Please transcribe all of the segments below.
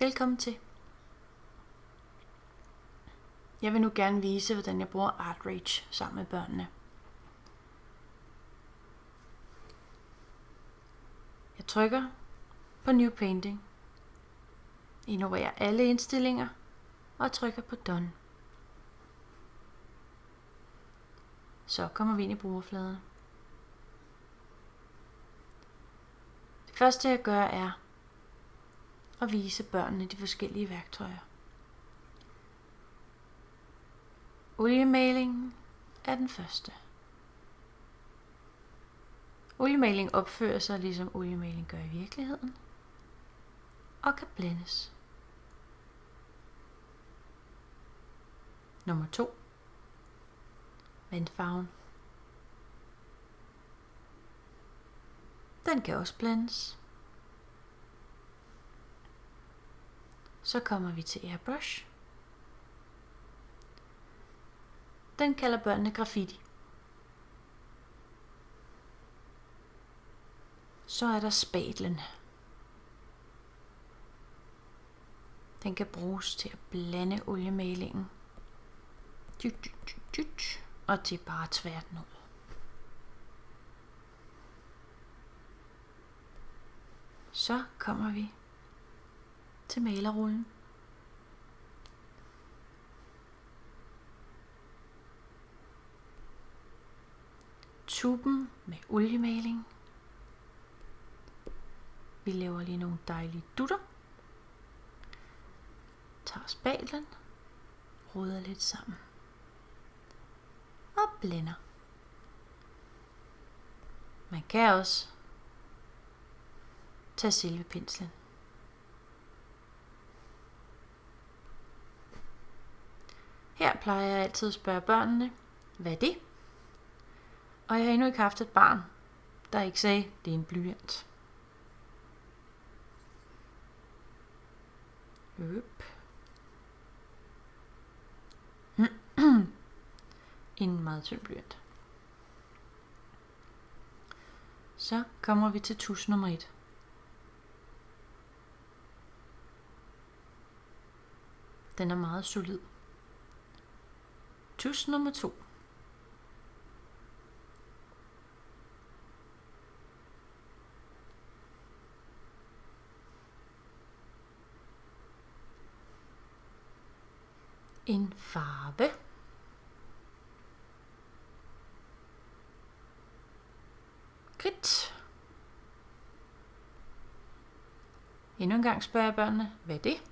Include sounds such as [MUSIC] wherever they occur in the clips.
Velkommen til. Jeg vil nu gerne vise, hvordan jeg bruger ArtRage sammen med børnene. Jeg trykker på New Painting, ignorerer alle indstillinger og trykker på Done. Så kommer vi ind i brugerfladen. Det første jeg gør er og vise børnene de forskellige værktøjer. Oliemalingen er den første. Oliemaling opfører sig ligesom oliemaling gør i virkeligheden og kan blændes. Nummer 2. Vandfarven. Den kan også blandes. Så kommer vi til airbrush. Den kalder børnene graffiti. Så er der spatlen. Den kan bruges til at blande oliemalingen. Og til bare tvært ud. Så kommer vi til malerrullen. Tuben med oliemaling. Vi laver lige nogle dejlige dutter. Tager spatlen, ruder lidt sammen og blender. Man kan også tage selve penslen. Plejer jeg altid at spørge børnene, hvad er det? Og jeg har endnu ikke haft et barn, der ikke sagde, det er en blyant. Øp. [CLEARS THROAT] en meget tynd blyant. Så kommer vi til tus nummer 1. Den er meget solid. Tus nummer 2. En farve. Kridt. Endnu en gang spørger jeg børnene, hvad er det?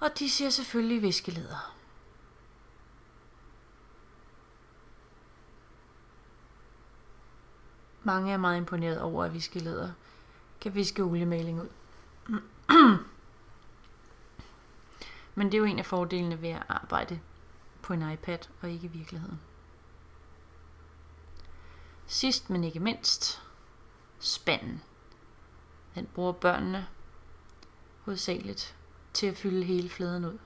Og de siger selvfølgelig viskeleder. Mange er meget imponeret over, at viskeleder kan viske oliemaling ud. Men det er jo en af fordelene ved at arbejde på en iPad og ikke i virkeligheden. Sidst men ikke mindst, spanden. Den bruger børnene hovedsageligt til at fylde hele fladen ud.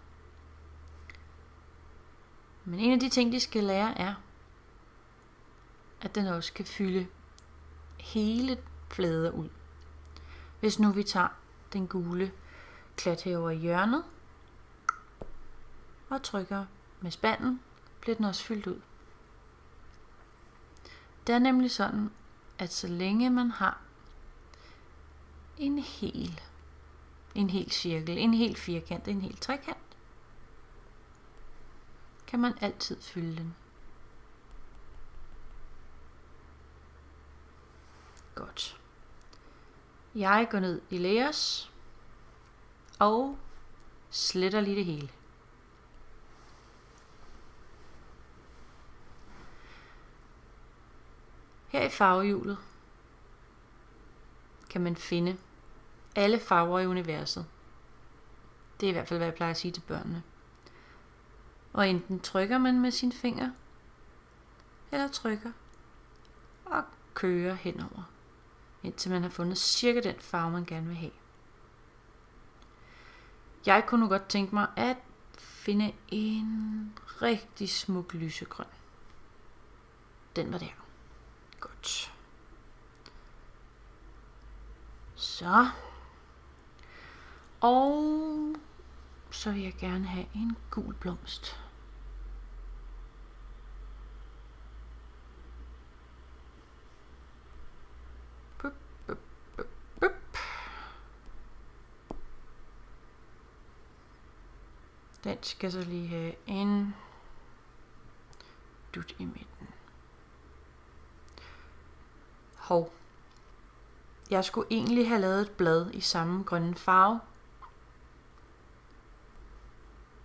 Men en af de ting, de skal lære, er, at den også kan fylde hele flader ud. Hvis nu vi tager den gule klat herover i hjørnet, og trykker med spanden, bliver den også fyldt ud. Det er nemlig sådan, at så længe man har en hel, en hel cirkel, en hel firkant, en hel trekant, kan man altid fylde den. Godt. Jeg går ned i layers og sletter lige det hele. Her i farvehjulet kan man finde alle farver i universet. Det er i hvert fald, hvad jeg plejer at sige til børnene. Og enten trykker man med sin finger, eller trykker og kører henover, indtil man har fundet cirka den farve, man gerne vil have. Jeg kunne nu godt tænke mig at finde en rigtig smuk lysegrøn. Den var der. Godt. Så. Og så vil jeg gerne have en gul blomst. Den skal så lige have en dut i midten. Hov. Jeg skulle egentlig have lavet et blad i samme grønne farve.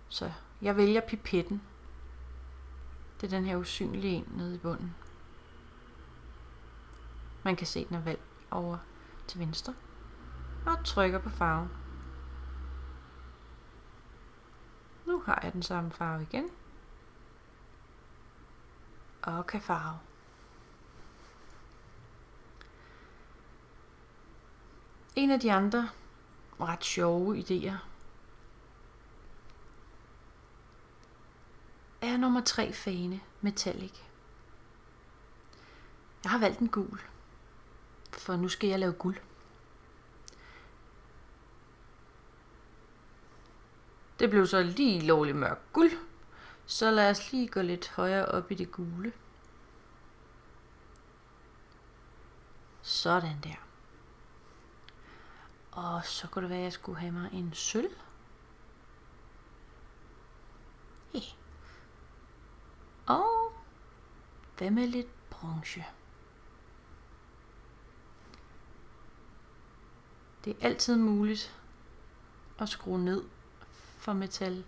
Så jeg vælger pipetten. Det er den her usynlige en nede i bunden. Man kan se, den er valgt over til venstre. Og trykker på farven. Nu har jeg den samme farve igen. Og kan farve. En af de andre ret sjove idéer er nummer 3 fane metallic. Jeg har valgt en gul, for nu skal jeg lave guld. Det blev så lige lovligt mørk guld, så lad os lige gå lidt højere op i det gule. Sådan der. Og så kunne det være, at jeg skulle have mig en sølv. Hey. Og hvad med lidt bronze? Det er altid muligt at skrue ned metal,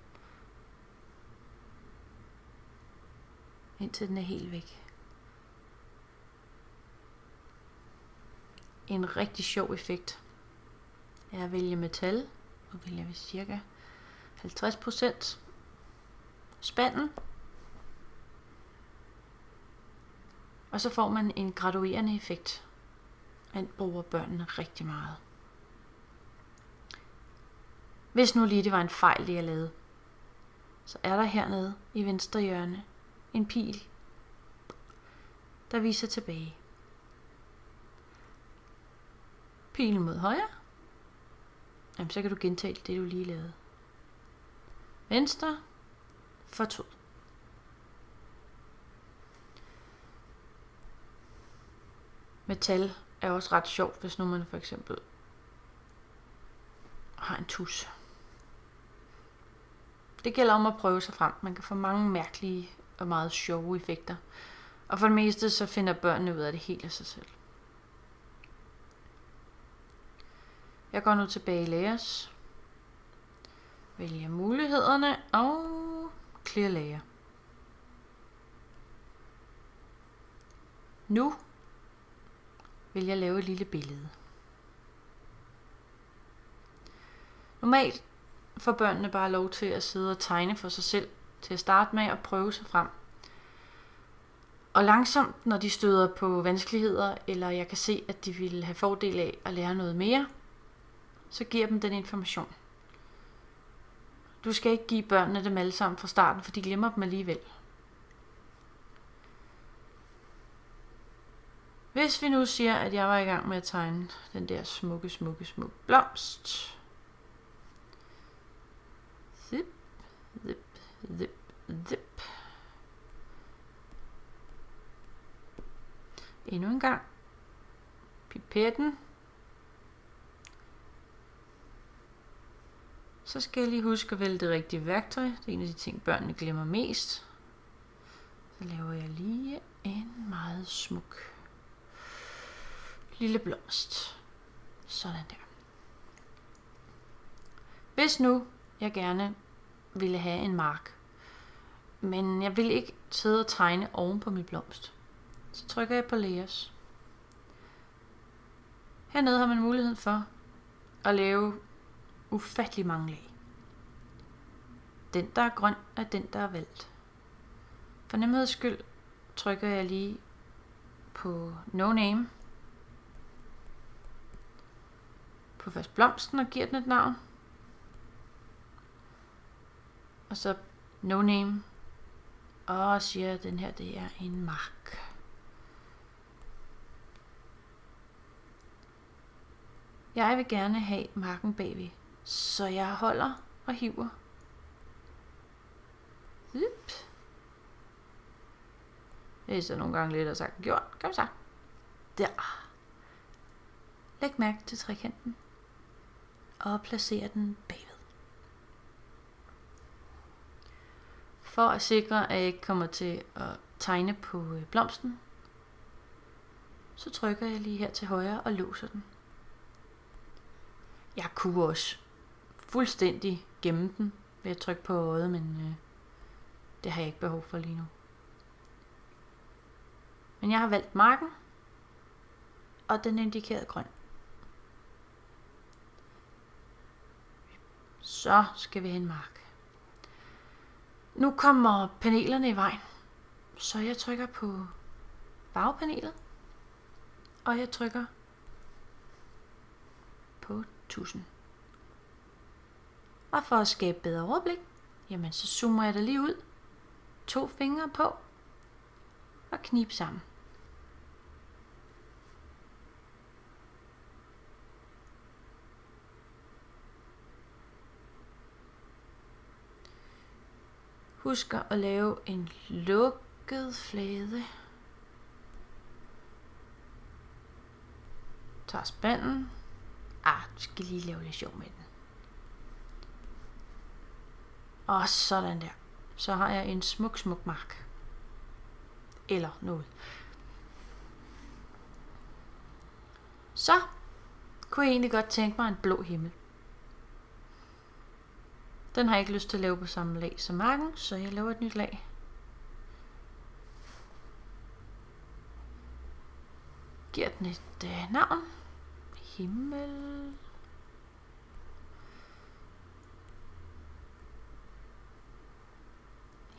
indtil den er helt væk. En rigtig sjov effekt er at vælge metal, og vælger vi cirka 50% spanden. Og så får man en graduerende effekt. Den bruger børnene rigtig meget. Hvis nu lige det var en fejl, det jeg lavede, så er der hernede i venstre hjørne en pil, der viser tilbage. Pilen mod højre. Jamen, så kan du gentage det, du lige lavede. Venstre. Fortod. Metal er også ret sjovt, hvis nu man for eksempel har en tus. Det gælder om at prøve sig frem. Man kan få mange mærkelige og meget sjove effekter. Og for det meste så finder børnene ud af det helt af sig selv. Jeg går nu tilbage i Layers. Vælger mulighederne og clear layer. Nu vil jeg lave et lille billede. Normalt får børnene bare lov til at sidde og tegne for sig selv til at starte med og prøve sig frem. Og langsomt, når de støder på vanskeligheder, eller jeg kan se, at de vil have fordel af at lære noget mere, så giver dem den information. Du skal ikke give børnene dem alle sammen fra starten, for de glemmer dem alligevel. Hvis vi nu siger, at jeg var i gang med at tegne den der smukke, smukke, smukke blomst. Zip, zip, zip. Endnu en gang. Pipetten. Så skal jeg lige huske at vælge det rigtige værktøj. Det er en af de ting, børnene glemmer mest. Så laver jeg lige en meget smuk lille blomst. Sådan der. Hvis nu jeg gerne ville have en mark, men jeg vil ikke sidde og tegne oven på min blomst, så trykker jeg på Layers. Hernede har man mulighed for at lave ufattelig mange lag. Den, der er grøn, er den, der er valgt. For nemheds skyld trykker jeg lige på No Name. På først blomsten og giver den et navn. Og så No Name. Og siger, at den her det er en mark. Jeg vil gerne have marken bagved Så jeg holder og hiver. Zip. Det er så nogle gange lidt at sagt gjort. Kom så. Der. Læg mærke til trekanten. Og placer den bagved. For at sikre, at jeg ikke kommer til at tegne på øh, blomsten, så trykker jeg lige her til højre og låser den. Jeg kunne også fuldstændig gemme den ved at trykke på øjet, men øh, det har jeg ikke behov for lige nu. Men jeg har valgt marken, og den er indikeret grøn. Så skal vi have en mark. Nu kommer panelerne i vejen, så jeg trykker på bagpanelet, og jeg trykker på 1000. Og for at skabe bedre overblik, jamen så zoomer jeg det lige ud, to fingre på og knip sammen. Husker at lave en lukket flade. Tager spanden. Ah, du skal lige lave lidt sjov med den. Og sådan der. Så har jeg en smuk, smuk mark. Eller noget. Så kunne jeg egentlig godt tænke mig en blå himmel. Den har jeg ikke lyst til at lave på samme lag som marken, så jeg laver et nyt lag. Giver den et øh, navn. Himmel.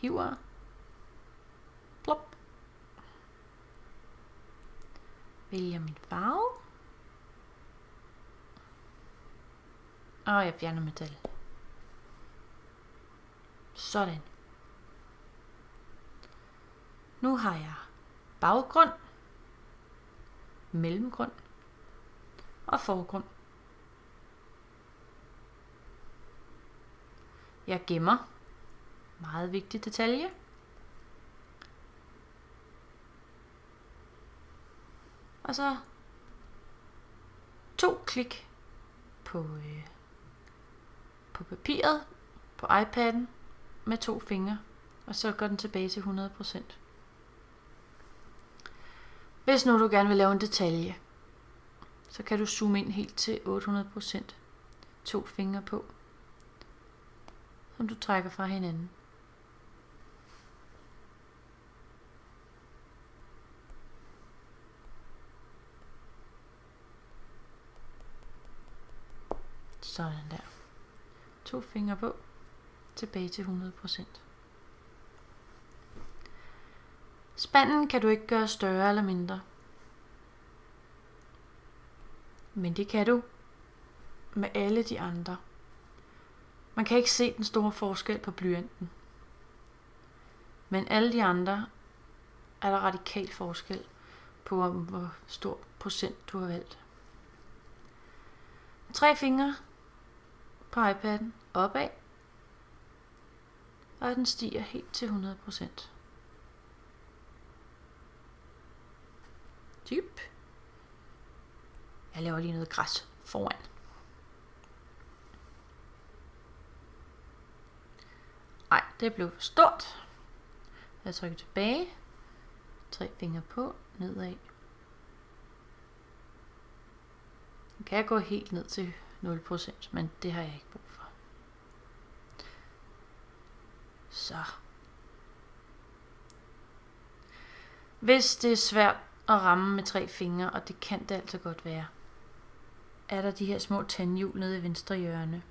Hiver. Plop. Vælger min farve. Og jeg fjerner metal. Sådan. Nu har jeg baggrund, mellemgrund og forgrund. Jeg gemmer. Meget vigtig detalje. Og så to klik på, øh, på papiret, på iPad'en, med to fingre, og så går den tilbage til 100%. Hvis nu du gerne vil lave en detalje, så kan du zoome ind helt til 800%. To fingre på, som du trækker fra hinanden. Sådan der. To fingre på tilbage til 100%. Spanden kan du ikke gøre større eller mindre. Men det kan du med alle de andre. Man kan ikke se den store forskel på blyanten. Men alle de andre er der radikal forskel på, hvor stor procent du har valgt. Tre fingre på iPad'en opad og den stiger helt til 100%. Dyb. Jeg laver lige noget græs foran. Ej, det blev for stort. Jeg trykker tilbage. Tre fingre på, nedad. Nu kan jeg gå helt ned til 0%, men det har jeg ikke brug for. Så. Hvis det er svært at ramme med tre fingre, og det kan det altså godt være, er der de her små tandhjul nede i venstre hjørne.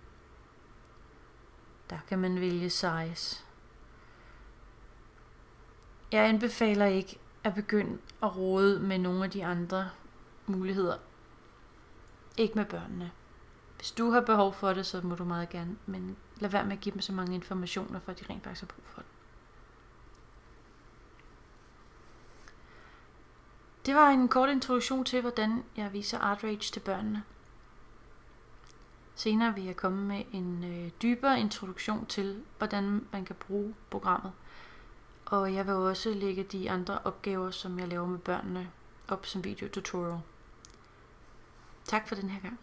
Der kan man vælge size. Jeg anbefaler ikke at begynde at rode med nogle af de andre muligheder. Ikke med børnene. Hvis du har behov for det, så må du meget gerne, men lad være med at give dem så mange informationer, for at de rent faktisk har brug for det. Det var en kort introduktion til, hvordan jeg viser Art Rage til børnene. Senere vil jeg komme med en øh, dybere introduktion til, hvordan man kan bruge programmet. Og jeg vil også lægge de andre opgaver, som jeg laver med børnene, op som video tutorial. Tak for den her gang.